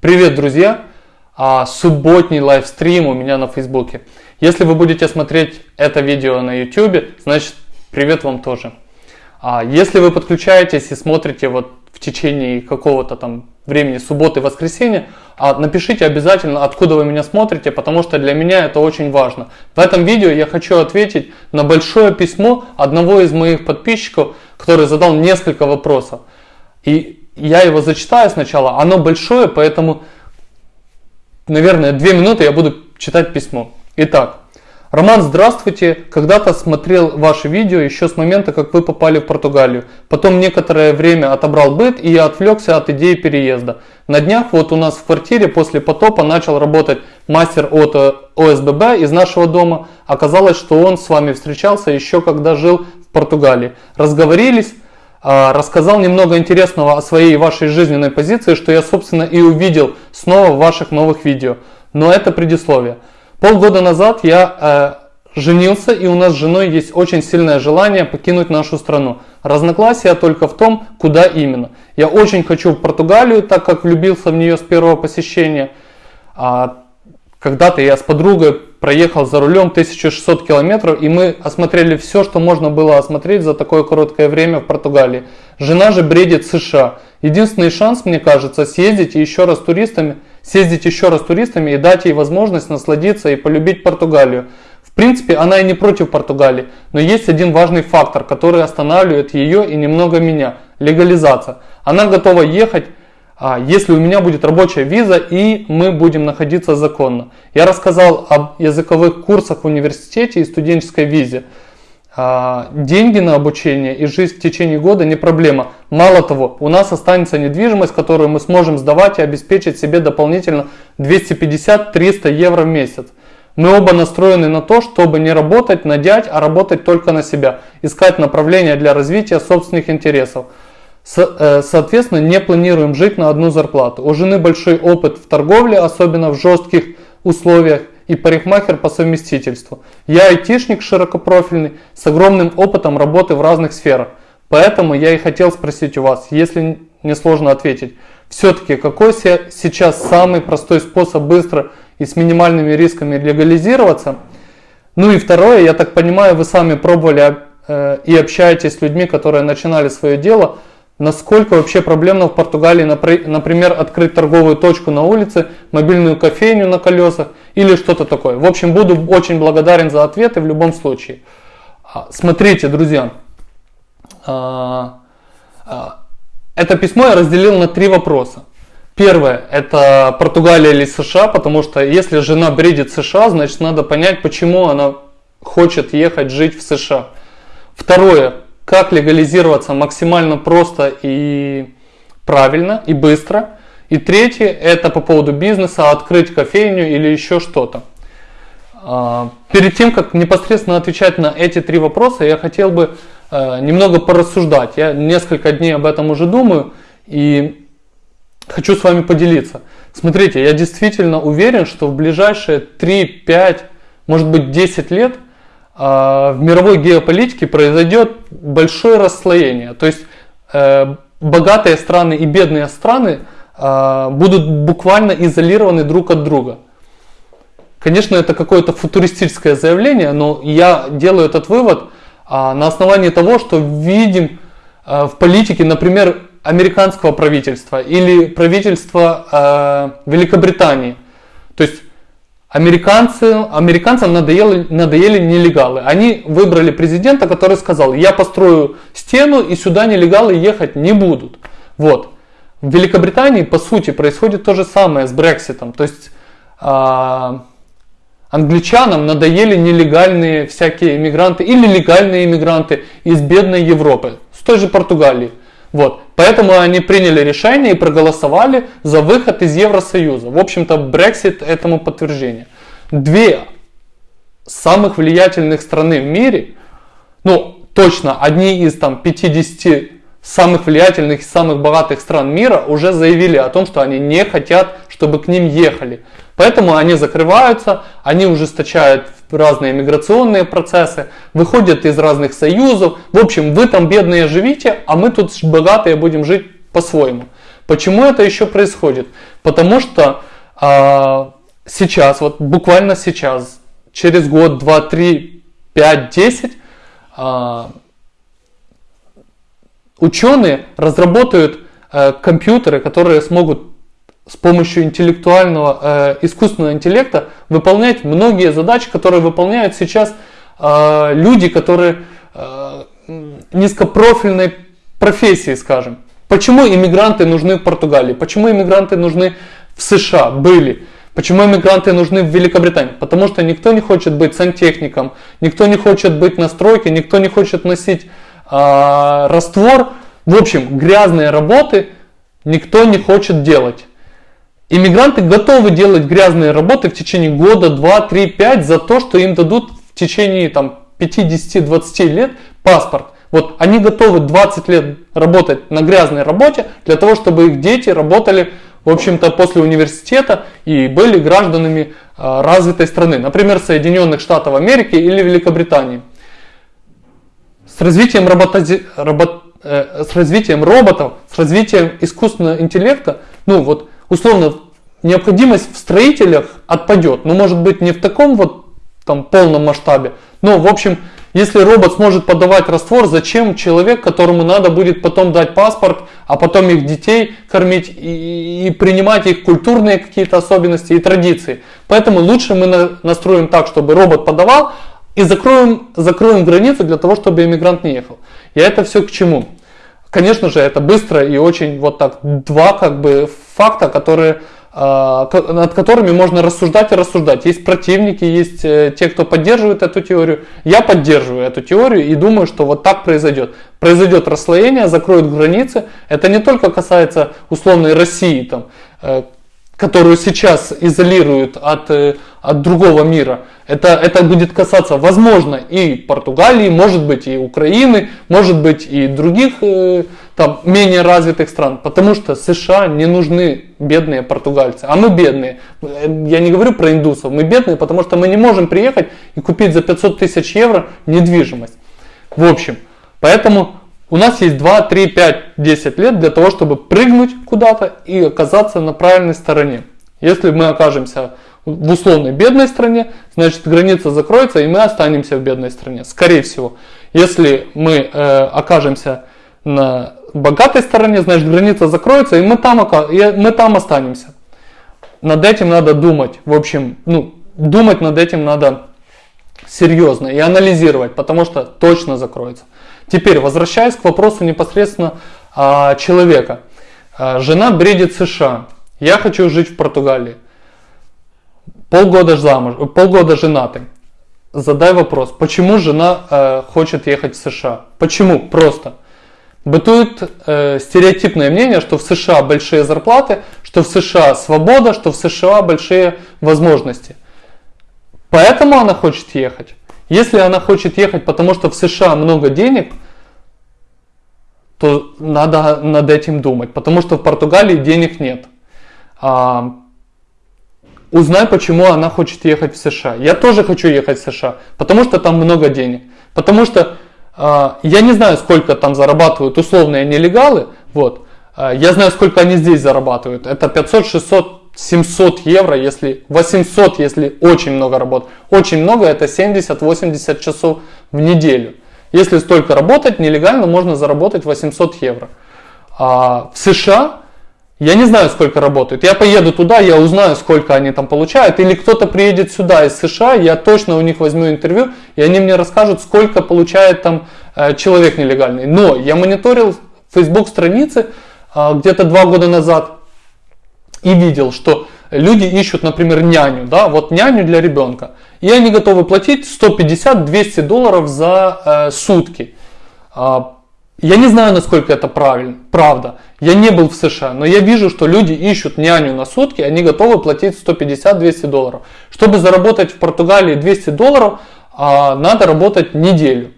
Привет, друзья! А, субботний лайвстрим у меня на Фейсбуке. Если вы будете смотреть это видео на YouTube, значит привет вам тоже. А, если вы подключаетесь и смотрите вот в течение какого-то там времени субботы, воскресенья, а, напишите обязательно, откуда вы меня смотрите, потому что для меня это очень важно. В этом видео я хочу ответить на большое письмо одного из моих подписчиков, который задал несколько вопросов. И я его зачитаю сначала, оно большое, поэтому, наверное, две минуты я буду читать письмо. Итак, Роман, здравствуйте. Когда-то смотрел ваше видео еще с момента, как вы попали в Португалию. Потом некоторое время отобрал быт, и я отвлекся от идеи переезда. На днях вот у нас в квартире после потопа начал работать мастер от э, ОСББ из нашего дома. Оказалось, что он с вами встречался еще когда жил в Португалии. Разговорились, рассказал немного интересного о своей и вашей жизненной позиции, что я, собственно, и увидел снова в ваших новых видео. Но это предисловие. Полгода назад я э, женился, и у нас с женой есть очень сильное желание покинуть нашу страну. Разногласия только в том, куда именно. Я очень хочу в Португалию, так как влюбился в нее с первого посещения. А, когда-то я с подругой проехал за рулем 1600 километров, и мы осмотрели все, что можно было осмотреть за такое короткое время в Португалии. Жена же бредит США. Единственный шанс, мне кажется, съездить еще раз туристами, съездить еще раз туристами и дать ей возможность насладиться и полюбить Португалию. В принципе, она и не против Португалии, но есть один важный фактор, который останавливает ее и немного меня – легализация. Она готова ехать если у меня будет рабочая виза и мы будем находиться законно. Я рассказал об языковых курсах в университете и студенческой визе. А, деньги на обучение и жизнь в течение года не проблема. Мало того, у нас останется недвижимость, которую мы сможем сдавать и обеспечить себе дополнительно 250-300 евро в месяц. Мы оба настроены на то, чтобы не работать на дядь, а работать только на себя, искать направления для развития собственных интересов. Э, соответственно, не планируем жить на одну зарплату. У жены большой опыт в торговле, особенно в жестких условиях, и парикмахер по совместительству. Я айтишник широкопрофильный, с огромным опытом работы в разных сферах. Поэтому я и хотел спросить у вас, если не сложно ответить, все-таки какой сейчас самый простой способ быстро и с минимальными рисками легализироваться? Ну и второе, я так понимаю, вы сами пробовали э, и общаетесь с людьми, которые начинали свое дело – Насколько вообще проблемно в Португалии, например, открыть торговую точку на улице, мобильную кофейню на колесах или что-то такое. В общем, буду очень благодарен за ответы в любом случае. А, смотрите, друзья, а, а, это письмо я разделил на три вопроса. Первое, это Португалия или США, потому что если жена бредит США, значит надо понять, почему она хочет ехать жить в США. Второе, как легализироваться максимально просто и правильно и быстро. И третье, это по поводу бизнеса, открыть кофейню или еще что-то. А, перед тем, как непосредственно отвечать на эти три вопроса, я хотел бы э, немного порассуждать. Я несколько дней об этом уже думаю и хочу с вами поделиться. Смотрите, я действительно уверен, что в ближайшие 3, 5, может быть 10 лет – в мировой геополитике произойдет большое расслоение. То есть э, богатые страны и бедные страны а, будут буквально изолированы друг от друга. Конечно, это какое-то футуристическое заявление, но я делаю этот вывод а, на основании того, что видим в политике, например, американского правительства или правительства Великобритании. То есть Американцы, американцам надоели, надоели нелегалы. Они выбрали президента, который сказал, я построю стену и сюда нелегалы ехать не будут. Вот. В Великобритании, по сути, происходит то же самое с Брекситом. То есть э, англичанам надоели нелегальные всякие иммигранты или легальные иммигранты из бедной Европы, с той же Португалии. Вот. Поэтому они приняли решение и проголосовали за выход из Евросоюза. В общем-то, Brexit этому подтверждение. Две самых влиятельных страны в мире, ну, точно, одни из там 50 самых влиятельных и самых богатых стран мира уже заявили о том, что они не хотят, чтобы к ним ехали. Поэтому они закрываются, они ужесточают разные миграционные процессы, выходят из разных союзов. В общем, вы там бедные живите, а мы тут богатые будем жить по-своему. Почему это еще происходит? Потому что а, сейчас, вот буквально сейчас, через год, два, три, пять, десять, а, ученые разработают а, компьютеры, которые смогут с помощью интеллектуального, э, искусственного интеллекта выполнять многие задачи, которые выполняют сейчас э, люди, которые э, низкопрофильной профессии, скажем. Почему иммигранты нужны в Португалии? Почему иммигранты нужны в США? Были. Почему иммигранты нужны в Великобритании? Потому что никто не хочет быть сантехником, никто не хочет быть на стройке, никто не хочет носить э, раствор. В общем, грязные работы никто не хочет делать. Иммигранты готовы делать грязные работы в течение года, 2, 3, 5 за то, что им дадут в течение там, 50-20 лет паспорт. Вот они готовы 20 лет работать на грязной работе для того, чтобы их дети работали, в общем-то, после университета и были гражданами э, развитой страны, например, Соединенных Штатов Америки или Великобритании. С развитием, роботози... робот... э, с развитием роботов, с развитием искусственного интеллекта, ну вот условно, необходимость в строителях отпадет. Ну, может быть, не в таком вот там полном масштабе. Но, в общем, если робот сможет подавать раствор, зачем человек, которому надо будет потом дать паспорт, а потом их детей кормить и, и принимать их культурные какие-то особенности и традиции. Поэтому лучше мы на, настроим так, чтобы робот подавал, и закроем, закроем границу для того, чтобы иммигрант не ехал. И это все к чему? Конечно же, это быстро и очень вот так два как бы факта, которые а, над которыми можно рассуждать и рассуждать. Есть противники, есть э, те, кто поддерживает эту теорию. Я поддерживаю эту теорию и думаю, что вот так произойдет. Произойдет расслоение, закроют границы. Это не только касается условной России, там, э, которую сейчас изолируют от, э, от другого мира. Это, это будет касаться, возможно, и Португалии, может быть, и Украины, может быть, и других э, там, менее развитых стран. Потому что США не нужны бедные португальцы. А мы бедные. Я не говорю про индусов. Мы бедные, потому что мы не можем приехать и купить за 500 тысяч евро недвижимость. В общем, поэтому у нас есть 2, 3, 5, 10 лет для того, чтобы прыгнуть куда-то и оказаться на правильной стороне. Если мы окажемся в условной бедной стране, значит граница закроется и мы останемся в бедной стране. Скорее всего. Если мы э, окажемся на богатой стороне, значит граница закроется и мы там, и мы там останемся. Над этим надо думать. В общем, ну, думать над этим надо серьезно и анализировать, потому что точно закроется. Теперь, возвращаясь к вопросу непосредственно а, человека. А, жена бредит США. Я хочу жить в Португалии. Полгода замуж, полгода женаты. Задай вопрос, почему жена э, хочет ехать в США? Почему? Просто. Бытует э, стереотипное мнение, что в США большие зарплаты, что в США свобода, что в США большие возможности. Поэтому она хочет ехать. Если она хочет ехать, потому что в США много денег, то надо над этим думать, потому что в Португалии денег нет. А, узнай, почему она хочет ехать в США. Я тоже хочу ехать в США, потому что там много денег. Потому что а, я не знаю, сколько там зарабатывают условные нелегалы, вот. А, я знаю, сколько они здесь зарабатывают. Это 500, 600, 700 евро, если 800, если очень много работ. Очень много, это 70-80 часов в неделю. Если столько работать, нелегально можно заработать 800 евро. А в США я не знаю, сколько работают. Я поеду туда, я узнаю, сколько они там получают. Или кто-то приедет сюда из США, я точно у них возьму интервью, и они мне расскажут, сколько получает там э, человек нелегальный. Но я мониторил Facebook страницы э, где-то два года назад и видел, что люди ищут, например, няню, да, вот няню для ребенка. И они готовы платить 150-200 долларов за э, сутки. А, я не знаю, насколько это правильно, правда. Я не был в США, но я вижу, что люди ищут няню на сутки, они готовы платить 150-200 долларов. Чтобы заработать в Португалии 200 долларов, а, надо работать неделю.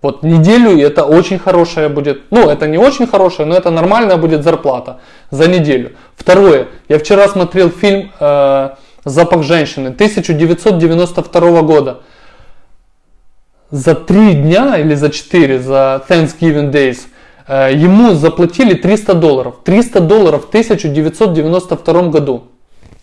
Вот неделю, и это очень хорошая будет, ну это не очень хорошая, но это нормальная будет зарплата за неделю. Второе, я вчера смотрел фильм э, «Запах женщины» 1992 года. За три дня или за четыре, за Thanksgiving Days, Э, ему заплатили 300 долларов. 300 долларов в 1992 году.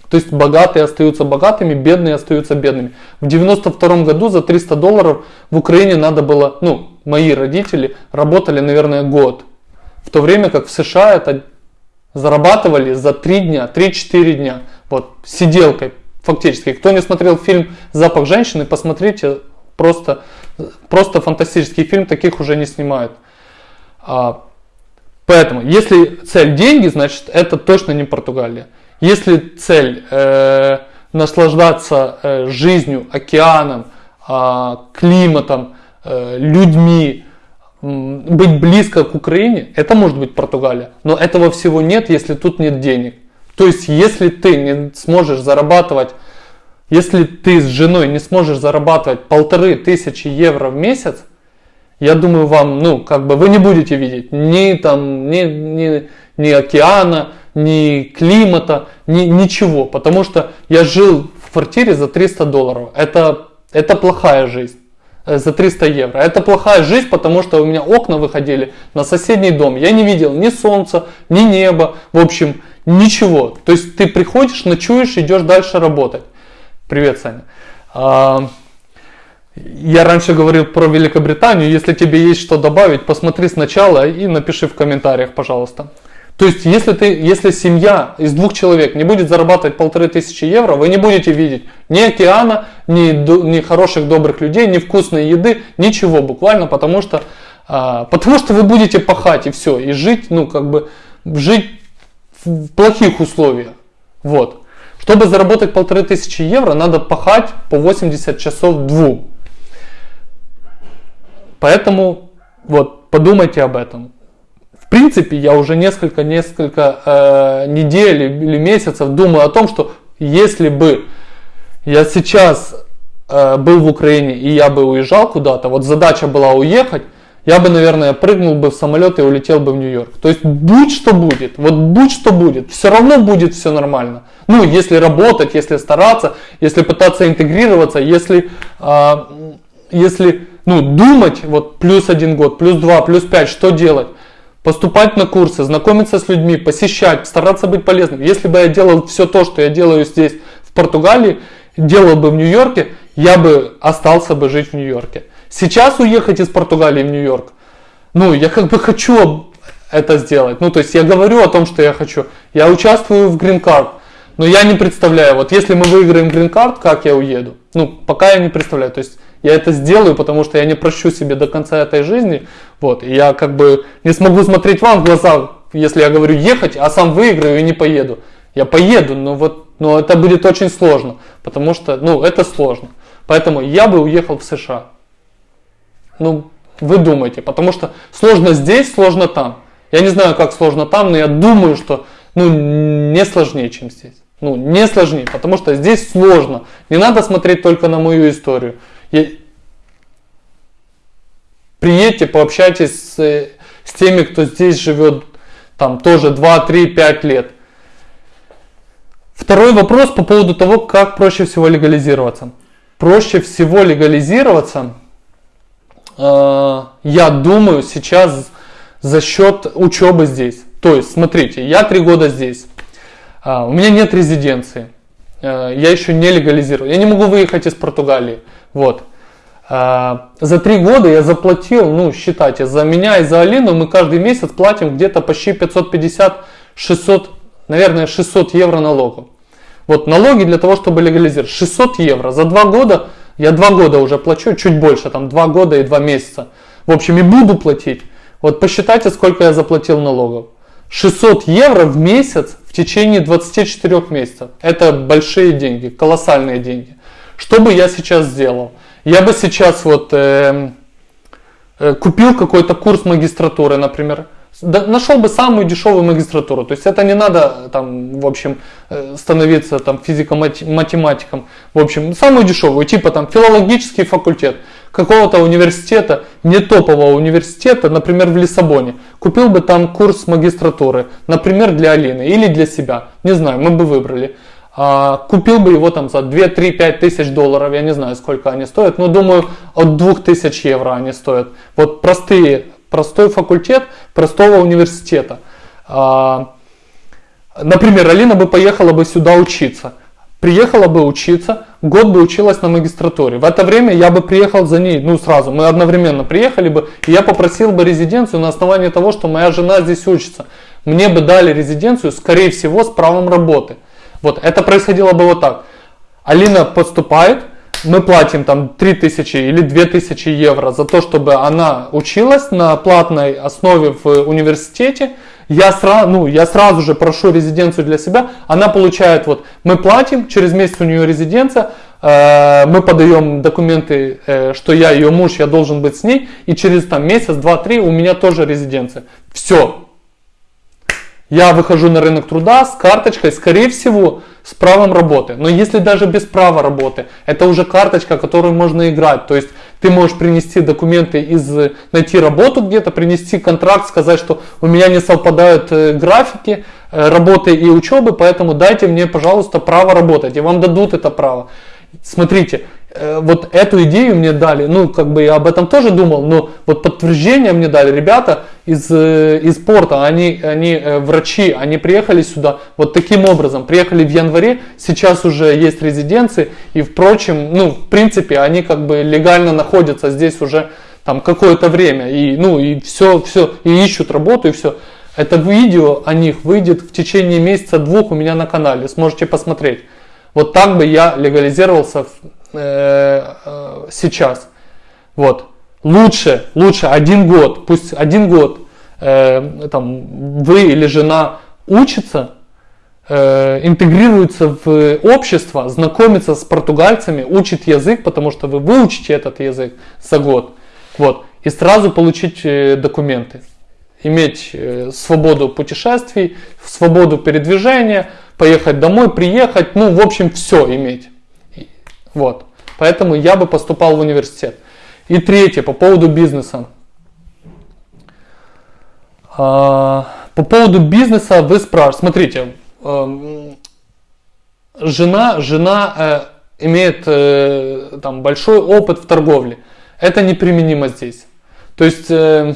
То есть богатые остаются богатыми, бедные остаются бедными. В 92 году за 300 долларов в Украине надо было, ну, мои родители работали, наверное, год. В то время как в США это зарабатывали за 3 дня, 3-4 дня. Вот, сиделкой фактически. Кто не смотрел фильм «Запах женщины», посмотрите, просто, просто фантастический фильм, таких уже не снимают. А, поэтому, если цель деньги, значит это точно не Португалия. Если цель э, наслаждаться э, жизнью, океаном, э, климатом, э, людьми, быть близко к Украине, это может быть Португалия. Но этого всего нет, если тут нет денег. То есть, если ты не сможешь зарабатывать, если ты с женой не сможешь зарабатывать полторы тысячи евро в месяц, я думаю, вам, ну, как бы вы не будете видеть ни там, ни, ни, ни океана, ни климата, ни, ничего. Потому что я жил в квартире за 300 долларов. Это, это плохая жизнь. Э, за 300 евро. Это плохая жизнь, потому что у меня окна выходили на соседний дом. Я не видел ни солнца, ни неба. В общем, ничего. То есть ты приходишь, ночуешь, идешь дальше работать. Привет, Саня. А, я раньше говорил про Великобританию. Если тебе есть что добавить, посмотри сначала и напиши в комментариях, пожалуйста. То есть, если, ты, если семья из двух человек не будет зарабатывать полторы тысячи евро, вы не будете видеть ни океана, ни, ни хороших добрых людей, ни вкусной еды, ничего буквально, потому что, а, потому что вы будете пахать и все, и жить, ну как бы, жить в плохих условиях. Вот. Чтобы заработать полторы тысячи евро, надо пахать по 80 часов двум. Поэтому вот подумайте об этом. В принципе, я уже несколько, несколько э, недель или месяцев думаю о том, что если бы я сейчас э, был в Украине и я бы уезжал куда-то, вот задача была уехать, я бы, наверное, прыгнул бы в самолет и улетел бы в Нью-Йорк. То есть будь что будет, вот будь что будет, все равно будет все нормально. Ну, если работать, если стараться, если пытаться интегрироваться, если, э, если ну, думать, вот плюс один год, плюс два, плюс пять, что делать? Поступать на курсы, знакомиться с людьми, посещать, стараться быть полезным. Если бы я делал все то, что я делаю здесь, в Португалии, делал бы в Нью-Йорке, я бы остался бы жить в Нью-Йорке. Сейчас уехать из Португалии в Нью-Йорк, ну, я как бы хочу это сделать. Ну, то есть я говорю о том, что я хочу. Я участвую в Card, но я не представляю, вот если мы выиграем Card, как я уеду? Ну, пока я не представляю. То есть я это сделаю, потому что я не прощу себе до конца этой жизни. Вот, и я как бы не смогу смотреть вам в глаза, если я говорю ехать, а сам выиграю и не поеду. Я поеду, но вот но это будет очень сложно, потому что, ну, это сложно. Поэтому я бы уехал в США. Ну, вы думаете, потому что сложно здесь, сложно там. Я не знаю, как сложно там, но я думаю, что ну, не сложнее, чем здесь. Ну, не сложнее, потому что здесь сложно. Не надо смотреть только на мою историю. Приедьте, пообщайтесь с, с теми, кто здесь живет там тоже 2, 3, 5 лет. Второй вопрос по поводу того, как проще всего легализироваться. Проще всего легализироваться, э, я думаю, сейчас за счет учебы здесь. То есть, смотрите, я три года здесь, э, у меня нет резиденции, э, я еще не легализировал, я не могу выехать из Португалии. Вот. А, за три года я заплатил, ну, считайте, за меня и за Алину мы каждый месяц платим где-то почти 550-600, наверное, 600 евро налогов. Вот налоги для того, чтобы легализировать. 600 евро. За два года, я два года уже плачу, чуть больше, там два года и два месяца. В общем, и буду платить. Вот посчитайте, сколько я заплатил налогов. 600 евро в месяц в течение 24 месяцев. Это большие деньги, колоссальные деньги. Что бы я сейчас сделал? Я бы сейчас вот э, э, купил какой-то курс магистратуры, например, нашел бы самую дешевую магистратуру. То есть это не надо там, в общем, э, становиться там физико-математиком. В общем, самую дешевую, типа там филологический факультет какого-то университета, не топового университета, например, в Лиссабоне. Купил бы там курс магистратуры, например, для Алины или для себя. Не знаю, мы бы выбрали. А, купил бы его там за 2, 3, 5 тысяч долларов, я не знаю сколько они стоят, но думаю от 2000 евро они стоят. Вот простые, простой факультет простого университета. А, например, Алина бы поехала бы сюда учиться. Приехала бы учиться, год бы училась на магистратуре. В это время я бы приехал за ней, ну сразу, мы одновременно приехали бы, и я попросил бы резиденцию на основании того, что моя жена здесь учится. Мне бы дали резиденцию, скорее всего, с правом работы. Вот, это происходило бы вот так. Алина поступает, мы платим там 3000 или 2000 евро за то, чтобы она училась на платной основе в университете. Я сразу, ну, я сразу же прошу резиденцию для себя. Она получает, вот, мы платим, через месяц у нее резиденция, э, мы подаем документы, э, что я ее муж, я должен быть с ней, и через там месяц, два, три у меня тоже резиденция. Все. Я выхожу на рынок труда с карточкой, скорее всего, с правом работы. Но если даже без права работы, это уже карточка, которую можно играть. То есть ты можешь принести документы из, найти работу где-то, принести контракт, сказать, что у меня не совпадают э, графики э, работы и учебы, поэтому дайте мне, пожалуйста, право работать. И вам дадут это право. Смотрите, Э, вот эту идею мне дали, ну, как бы я об этом тоже думал, но вот подтверждение мне дали ребята из, э, из порта, они, они э, врачи, они приехали сюда вот таким образом, приехали в январе, сейчас уже есть резиденции, и, впрочем, ну, в принципе, они как бы легально находятся здесь уже там какое-то время, и, ну, и все, все, и ищут работу, и все. Это видео о них выйдет в течение месяца-двух у меня на канале, сможете посмотреть. Вот так бы я легализировался Э, э, сейчас. Вот. Лучше, лучше один год, пусть один год э, там, вы или жена учится, э, интегрируется в общество, знакомится с португальцами, учит язык, потому что вы выучите этот язык за год. Вот. И сразу получить э, документы. Иметь э, свободу путешествий, свободу передвижения, поехать домой, приехать, ну, в общем, все иметь. Вот. Поэтому я бы поступал в университет. И третье, по поводу бизнеса. А, по поводу бизнеса вы спрашиваете, смотрите, эм, жена, жена э, имеет э, там большой опыт в торговле. Это неприменимо здесь. То есть, э,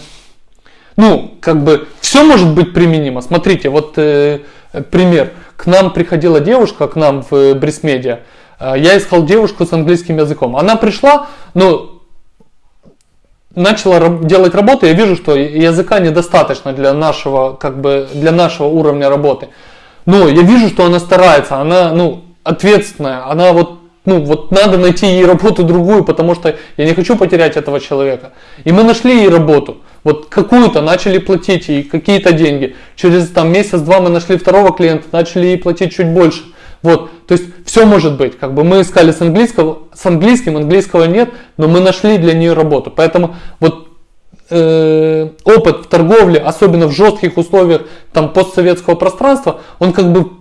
ну, как бы, все может быть применимо. Смотрите, вот пример. К нам приходила девушка, к нам в Брисмедиа, я искал девушку с английским языком. Она пришла, но начала делать работу, я вижу, что языка недостаточно для нашего, как бы, для нашего уровня работы. Но я вижу, что она старается, она, ну, ответственная, она вот, ну, вот надо найти ей работу другую, потому что я не хочу потерять этого человека. И мы нашли ей работу, вот какую-то, начали платить ей какие-то деньги. Через там месяц-два мы нашли второго клиента, начали ей платить чуть больше. Вот, то есть все может быть. Как бы мы искали с английского, с английским, английского нет, но мы нашли для нее работу. Поэтому вот э, опыт в торговле, особенно в жестких условиях там постсоветского пространства, он как бы,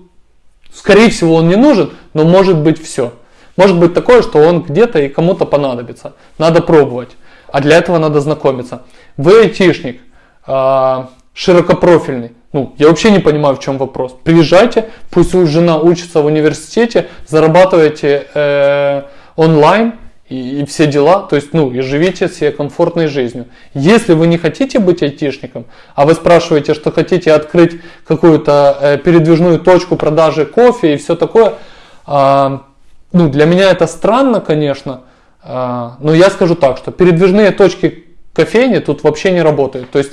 скорее всего, он не нужен, но может быть все. Может быть такое, что он где-то и кому-то понадобится. Надо пробовать. А для этого надо знакомиться. Вы айтишник, э, широкопрофильный. Ну, я вообще не понимаю, в чем вопрос. Приезжайте, пусть жена учится в университете, зарабатывайте э, онлайн и, и все дела, то есть, ну, и живите себе комфортной жизнью. Если вы не хотите быть айтишником, а вы спрашиваете, что хотите открыть какую-то э, передвижную точку продажи кофе и все такое, э, ну, для меня это странно, конечно, э, но я скажу так, что передвижные точки кофейни тут вообще не работают. То есть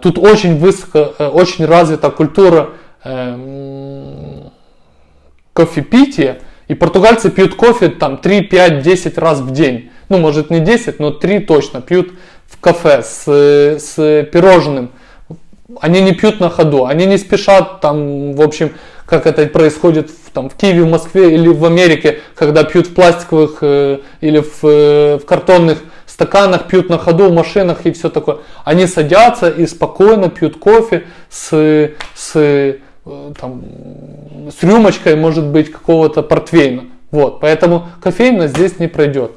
тут очень высоко, э, очень развита культура э, кофепития. И португальцы пьют кофе там 3, 5, 10 раз в день. Ну, может не 10, но 3 точно пьют в кафе с, с пирожным. Они не пьют на ходу, они не спешат там, в общем, как это происходит в, там, в Киеве, в Москве или в Америке, когда пьют в пластиковых э, или в, э, в картонных стаканах пьют на ходу, в машинах и все такое. Они садятся и спокойно пьют кофе с, с, э, там, с рюмочкой, может быть, какого-то портвейна. Вот, поэтому кофейна здесь не пройдет.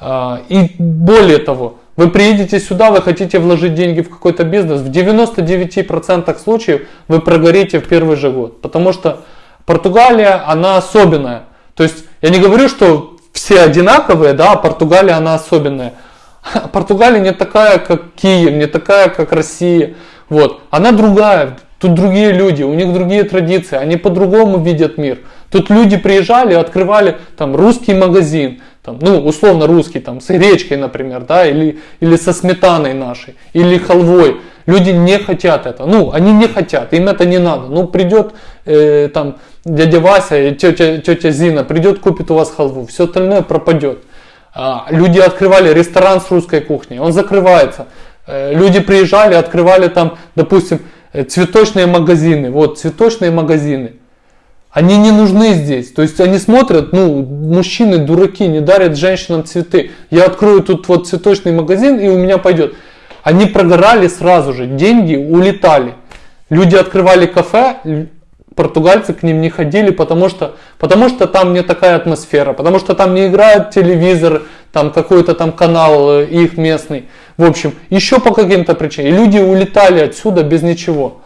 А, и более того, вы приедете сюда, вы хотите вложить деньги в какой-то бизнес, в 99% случаев вы прогорите в первый же год. Потому что Португалия, она особенная. То есть я не говорю, что все одинаковые, да, а Португалия, она особенная. Португалия не такая, как Киев, не такая, как Россия. Вот. Она другая, тут другие люди, у них другие традиции, они по-другому видят мир. Тут люди приезжали, открывали там русский магазин, там, ну, условно русский, там, с гречкой, например, да, или, или со сметаной нашей, или халвой. Люди не хотят это, ну, они не хотят, им это не надо. Ну, придет э, там дядя Вася тетя, тетя Зина, придет, купит у вас халву, все остальное пропадет. А, люди открывали ресторан с русской кухней, он закрывается. Э, люди приезжали, открывали там, допустим, э, цветочные магазины. Вот, цветочные магазины. Они не нужны здесь. То есть они смотрят, ну, мужчины дураки, не дарят женщинам цветы. Я открою тут вот цветочный магазин и у меня пойдет. Они прогорали сразу же, деньги улетали. Люди открывали кафе, португальцы к ним не ходили, потому что, потому что там не такая атмосфера, потому что там не играет телевизор, там какой-то там канал э, их местный. В общем, еще по каким-то причинам. И люди улетали отсюда без ничего.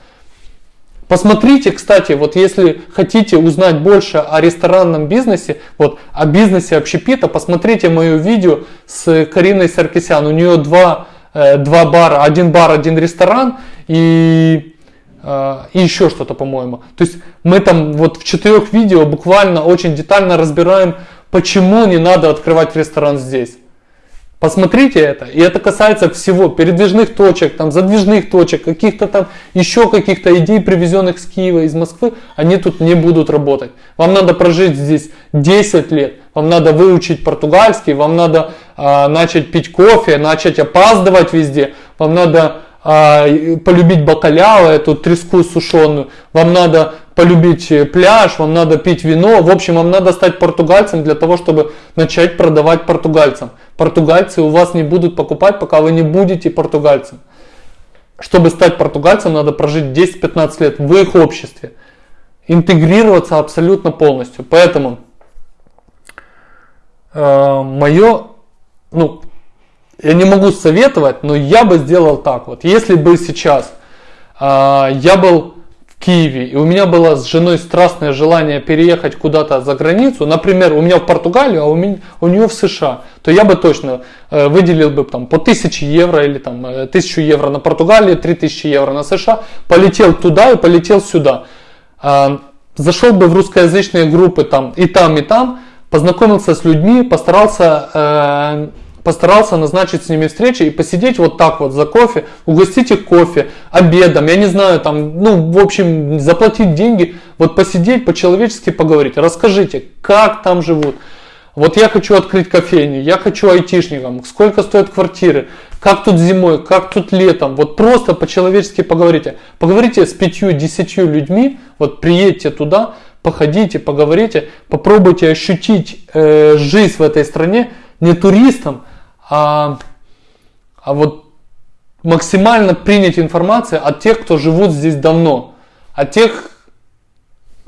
Посмотрите, кстати, вот если хотите узнать больше о ресторанном бизнесе, вот о бизнесе общепита, посмотрите мое видео с Кариной Саркисян. У нее два, э, два бара, один бар, один ресторан и, и еще что-то, по-моему. То есть мы там вот в четырех видео буквально очень детально разбираем, почему не надо открывать ресторан здесь. Посмотрите это. И это касается всего. Передвижных точек, там, задвижных точек, каких-то там еще каких-то идей, привезенных с Киева, из Москвы. Они тут не будут работать. Вам надо прожить здесь 10 лет. Вам надо выучить португальский. Вам надо э, начать пить кофе, начать опаздывать везде. Вам надо полюбить бакаляо, эту треску сушеную. Вам надо полюбить э, пляж, вам надо пить вино. В общем, вам надо стать португальцем для того, чтобы начать продавать португальцам. Португальцы у вас не будут покупать, пока вы не будете португальцем. Чтобы стать португальцем, надо прожить 10-15 лет в их обществе. Интегрироваться абсолютно полностью. Поэтому э, мое, ну, я не могу советовать, но я бы сделал так. Вот если бы сейчас э, я был Киеве, и у меня было с женой страстное желание переехать куда-то за границу, например, у меня в Португалию, а у, меня, у нее в США, то я бы точно э, выделил бы там по 1000 евро или там 1000 э, евро на Португалию, 3000 евро на США, полетел туда и полетел сюда. Э, зашел бы в русскоязычные группы там и там, и там, познакомился с людьми, постарался э, постарался назначить с ними встречи и посидеть вот так вот за кофе, угостить их кофе, обедом, я не знаю, там, ну, в общем, заплатить деньги, вот посидеть, по-человечески поговорить. Расскажите, как там живут. Вот я хочу открыть кофейню, я хочу айтишникам, сколько стоят квартиры, как тут зимой, как тут летом. Вот просто по-человечески поговорите. Поговорите с пятью-десятью людьми, вот приедьте туда, походите, поговорите, попробуйте ощутить э, жизнь в этой стране не туристам, а, а вот максимально принять информацию от тех, кто живут здесь давно, от тех,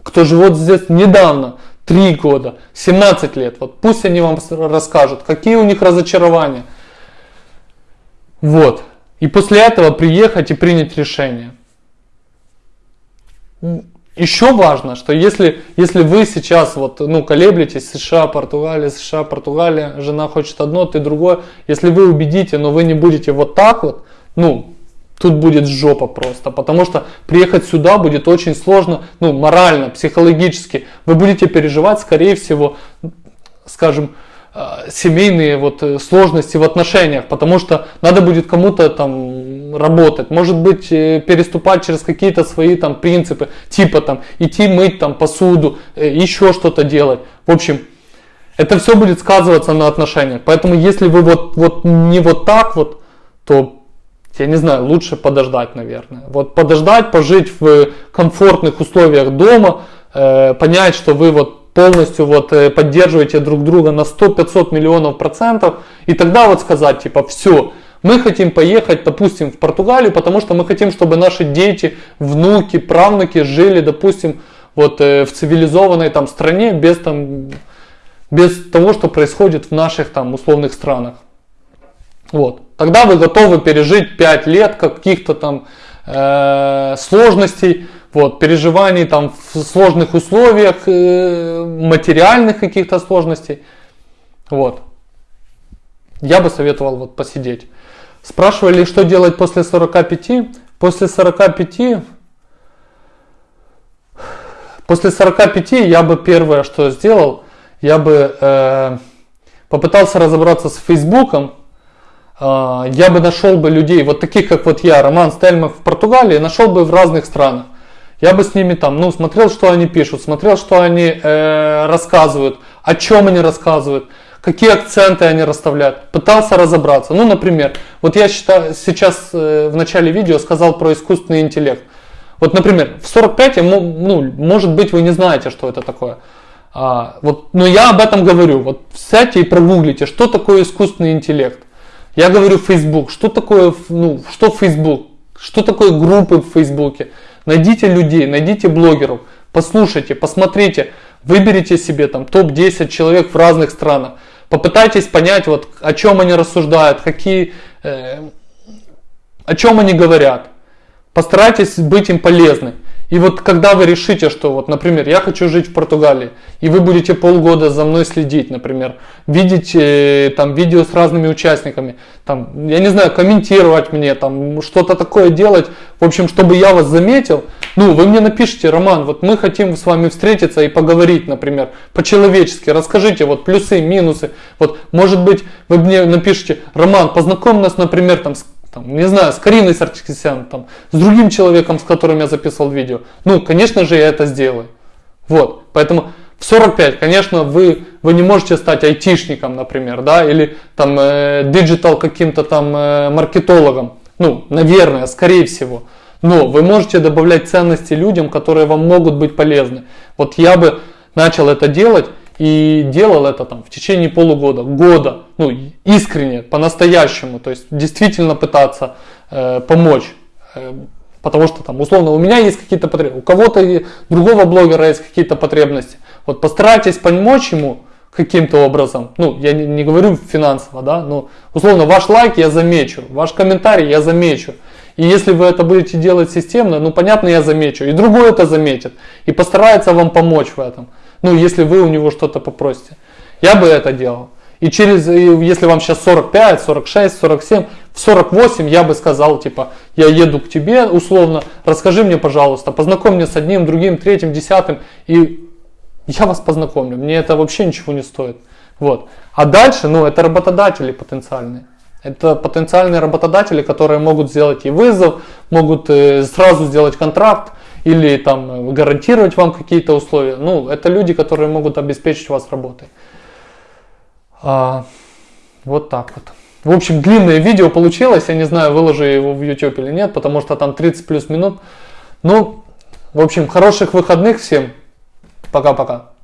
кто живет здесь недавно, 3 года, 17 лет. Вот пусть они вам расскажут, какие у них разочарования. Вот. И после этого приехать и принять решение. Еще важно, что если, если вы сейчас вот, ну, колеблетесь, США, Португалия, США, Португалия, жена хочет одно, ты другое, если вы убедите, но вы не будете вот так вот, ну, тут будет жопа просто, потому что приехать сюда будет очень сложно, ну, морально, психологически. Вы будете переживать, скорее всего, скажем, семейные вот э, сложности в отношениях, потому что надо будет кому-то там работать, может быть э, переступать через какие-то свои там принципы, типа там идти мыть там посуду, еще что-то делать. В общем, это все будет сказываться на отношениях. Поэтому если вы вот, вот не вот так вот, то я не знаю, лучше подождать, наверное. Вот подождать, пожить в комфортных условиях дома, э, понять, что вы вот полностью вот э, поддерживаете друг друга на 100-500 миллионов процентов, и тогда вот сказать, типа, все, мы хотим поехать, допустим, в Португалию, потому что мы хотим, чтобы наши дети, внуки, правнуки жили, допустим, вот э, в цивилизованной там стране без там без того, что происходит в наших там условных странах. Вот. Тогда вы готовы пережить 5 лет каких-то там э, сложностей, вот, переживаний там в сложных условиях, э, материальных каких-то сложностей. Вот. я бы советовал вот посидеть. Спрашивали, что делать после 45. После 45 После 45 я бы первое, что сделал, я бы э, попытался разобраться с Фейсбуком, э, я бы нашел бы людей, вот таких как вот я, Роман Стельмах в Португалии, нашел бы в разных странах. Я бы с ними там, ну, смотрел, что они пишут, смотрел, что они э, рассказывают, о чем они рассказывают, какие акценты они расставляют, пытался разобраться. Ну, например, вот я считаю, сейчас э, в начале видео сказал про искусственный интеллект. Вот, например, в 45, ну, может быть, вы не знаете, что это такое. А, вот, но я об этом говорю. Вот сядьте и прогуглите, что такое искусственный интеллект. Я говорю Facebook. Что такое, ну, что Facebook? Что такое группы в Фейсбуке? Найдите людей, найдите блогеров, послушайте, посмотрите, выберите себе там топ-10 человек в разных странах. Попытайтесь понять, вот, о чем они рассуждают, какие, э, о чем они говорят. Постарайтесь быть им полезны. И вот когда вы решите, что вот, например, я хочу жить в Португалии, и вы будете полгода за мной следить, например, видеть э, там видео с разными участниками, там, я не знаю, комментировать мне, там, что-то такое делать, в общем, чтобы я вас заметил, ну, вы мне напишите, Роман, вот мы хотим с вами встретиться и поговорить, например, по-человечески, расскажите вот плюсы, минусы, вот, может быть, вы мне напишите, Роман, познакомь нас, например, там, с там, не знаю, с Кариной Саркисян, там, с другим человеком, с которым я записывал видео. Ну, конечно же, я это сделаю. Вот, поэтому в 45, конечно, вы, вы не можете стать айтишником, например, да, или там э, digital каким-то там э, маркетологом. Ну, наверное, скорее всего. Но вы можете добавлять ценности людям, которые вам могут быть полезны. Вот я бы начал это делать, и делал это там в течение полугода, года, ну искренне, по-настоящему, то есть действительно пытаться э, помочь. Э, потому что там условно у меня есть какие-то потребности, у кого-то другого блогера есть какие-то потребности. Вот постарайтесь помочь ему каким-то образом. Ну, я не, не говорю финансово, да, но условно ваш лайк я замечу, ваш комментарий я замечу. И если вы это будете делать системно, ну понятно, я замечу. И другой это заметит. И постарается вам помочь в этом. Ну, если вы у него что-то попросите. Я бы это делал. И через, если вам сейчас 45, 46, 47, в 48 я бы сказал, типа, я еду к тебе условно, расскажи мне, пожалуйста, познакомь меня с одним, другим, третьим, десятым, и я вас познакомлю. Мне это вообще ничего не стоит. Вот. А дальше, ну, это работодатели потенциальные. Это потенциальные работодатели, которые могут сделать и вызов, могут э, сразу сделать контракт, или там гарантировать вам какие-то условия. Ну, это люди, которые могут обеспечить вас работой. А, вот так вот. В общем, длинное видео получилось. Я не знаю, выложу его в YouTube или нет, потому что там 30 плюс минут. Ну, в общем, хороших выходных всем. Пока-пока.